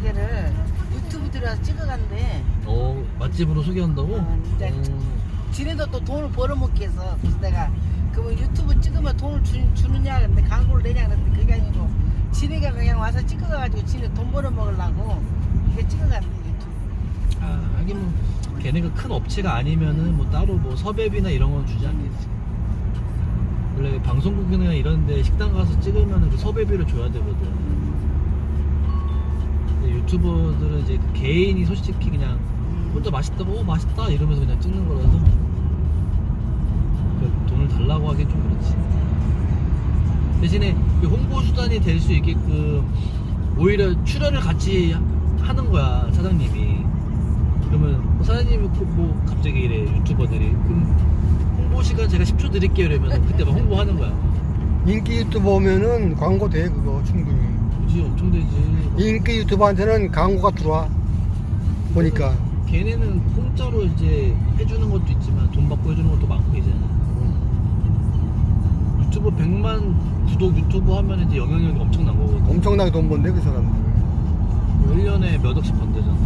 가게를 유튜브 들어서 찍어간대. 어 맛집으로 소개한다고? 어, 이제 음. 지네도 또 돈을 벌어먹기 해서 그래서 내가 그러면 유튜브 찍으면 돈을 주, 주느냐 근데 광고를 내냐 그랬는데 그게 아니고 지네가 그냥 와서 찍어가지고 지네 돈 벌어먹으려고 이게 찍어간대 유튜브. 아 하긴 뭐 걔네가 큰 업체가 아니면은 뭐 따로 뭐 섭외비나 이런 건 주지 않겠지 원래 방송국이나 이런 데 식당 가서 찍으면은 그 섭외비를 줘야 되거든 유튜버들은 이제 그 개인이 솔직히 그냥 혼자 맛있다고 어 맛있다. 이러면서 그냥 찍는 거라서 그 돈을 달라고 하기엔 좀 그렇지. 대신에 그 홍보 수단이 될 수 있게끔 오히려 출연을 같이 하는 거야 사장님이. 그러면 뭐 사장님이 그뭐 갑자기 이래 유튜버들이. 그럼 홍보 시간 제가 10초 드릴게요 이러면 그때 막 홍보하는 거야. 인기 유튜버면은 광고 돼 그거 충분히 그지 엄청 되지. 인기 유튜버한테는 광고가 들어와. 보니까. 걔네는 공짜로 이제 해주는 것도 있지만 돈 받고 해주는 것도 많고 이제는 유튜브 100만 구독 유튜브 하면 이제 영향력이 엄청난 거거든 엄청나게 돈 번대 그 사람들. 1년에 몇 억씩 번대잖아